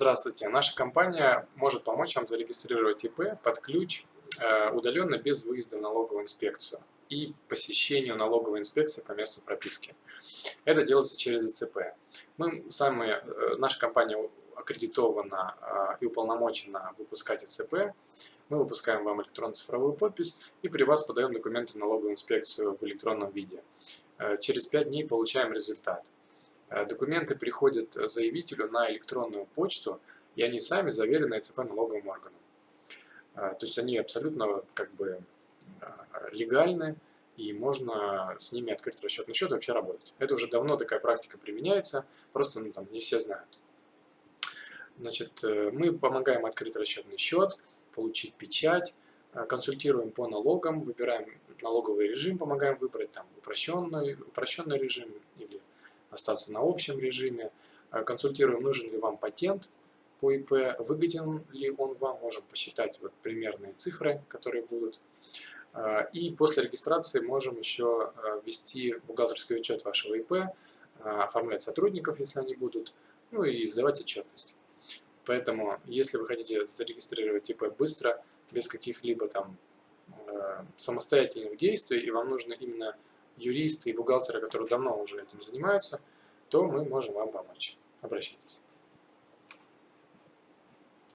Здравствуйте. Наша компания может помочь вам зарегистрировать ИП под ключ э, удаленно без выезда в налоговую инспекцию и посещению налоговой инспекции по месту прописки. Это делается через ИЦП. Мы сами, э, наша компания аккредитована э, и уполномочена выпускать ИЦП. Мы выпускаем вам электронную цифровую подпись и при вас подаем документы в налоговую инспекцию в электронном виде. Через 5 дней получаем результат. Э, документы приходят заявителю на электронную почту, и они сами заверены ЭЦП налоговым органом. Э, то есть они абсолютно как бы э, легальны, и можно с ними открыть расчетный счет и вообще работать. Это уже давно такая практика применяется, просто ну, там, не все знают. Значит, мы помогаем открыть расчетный счет, получить печать, консультируем по налогам, выбираем налоговый режим, помогаем выбрать там упрощенный, упрощенный режим или остаться на общем режиме. Э, консультируем, нужен ли вам патент по ИП, выгоден ли он вам, можем посчитать вот примерные цифры, которые будут. Э, и после регистрации можем еще э, ввести бухгалтерский учет вашего ИП, оформлять сотрудников, если они будут, ну и сдавать отчетность. Поэтому, если вы хотите зарегистрировать ИП быстро, без каких-либо там самостоятельных действий, и вам нужно именно юристы и бухгалтеры, которые давно уже этим занимаются, то мы можем вам помочь. Обращайтесь.